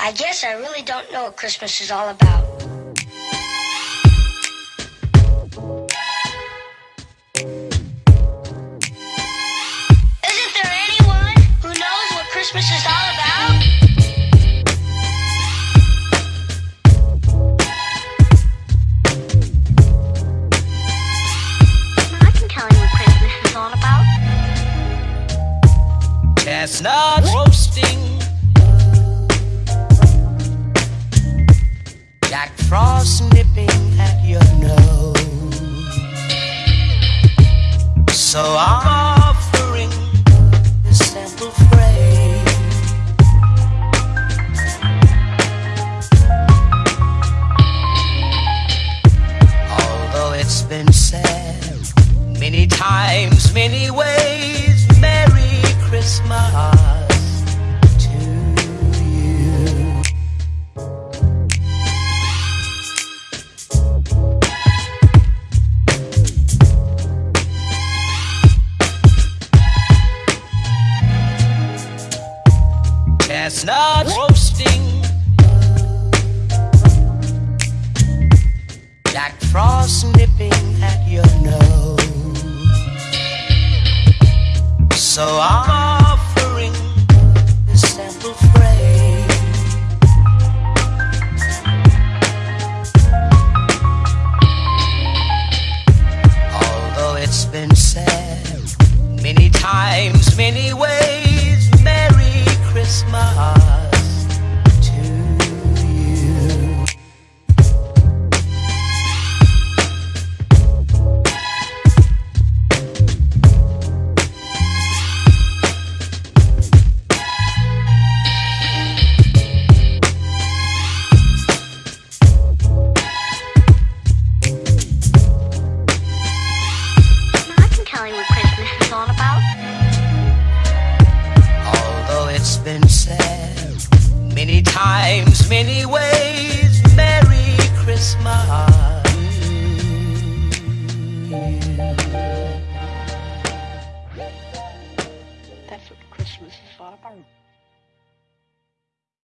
I guess I really don't know what Christmas is all about. Isn't there anyone who knows what Christmas is all about? I can tell you what Christmas is all about. Chestnut Jack Frost nipping at your nose. So I'm offering this simple phrase. Although it's been said many times, many ways, Chestnut roasting. Jack Frost nipping at your nose. So I'm offering this simple phrase. Although it's been said many times, many ways, I can tell you what Christmas is all about. Although it's been said many times, many ways, Merry Christmas. That's what Christmas is all about.